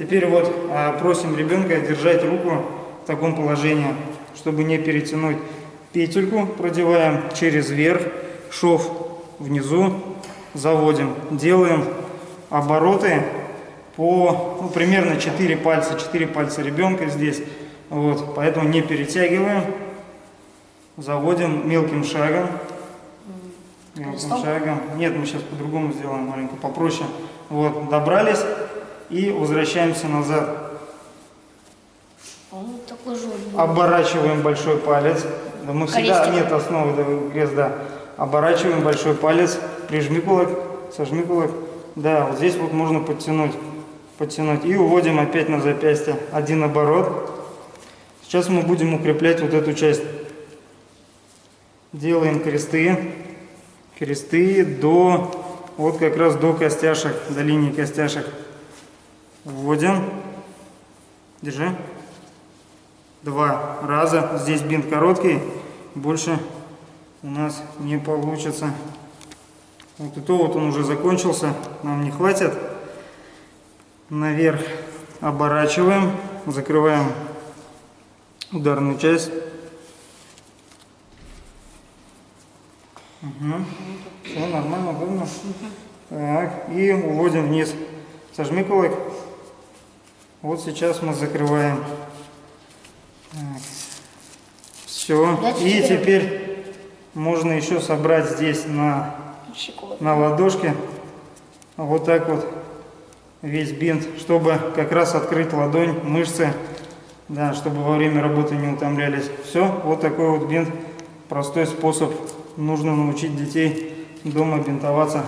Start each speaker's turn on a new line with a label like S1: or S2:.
S1: Теперь вот а, просим ребенка держать руку в таком положении, чтобы не перетянуть петельку. Продеваем через верх, шов внизу, заводим. Делаем обороты по ну, примерно 4 пальца, 4 пальца ребенка здесь. Вот, поэтому не перетягиваем. Заводим мелким шагом. Мелким шагом. Нет, мы сейчас по-другому сделаем, маленько попроще. Вот, добрались и возвращаемся назад. Оборачиваем большой палец. Да мы всегда,
S2: Крестик.
S1: нет основы, да, крест, да. Оборачиваем большой палец, прижми кулак, сожми кулак. Да, вот здесь вот можно подтянуть, подтянуть. И уводим опять на запястье один оборот. Сейчас мы будем укреплять вот эту часть. Делаем кресты, кресты до, вот как раз до костяшек, до линии костяшек. Вводим, держи два раза. Здесь бинт короткий, больше у нас не получится. Вот и то вот он уже закончился, нам не хватит. Наверх оборачиваем, закрываем ударную часть. Угу. Все нормально, удобно. Так, и уводим вниз. Сожми кулак. Вот сейчас мы закрываем. Все.
S2: Дальше
S1: И
S2: теперь-
S1: теперь можно еще собрать здесь на, на ладошке вот так вот весь бинт, чтобы как раз открыть ладонь, мышцы, да, чтобы во время работы не утомлялись. Все, вот такой вот бинт, простой способ. Нужно научить детей дома бинтоваться.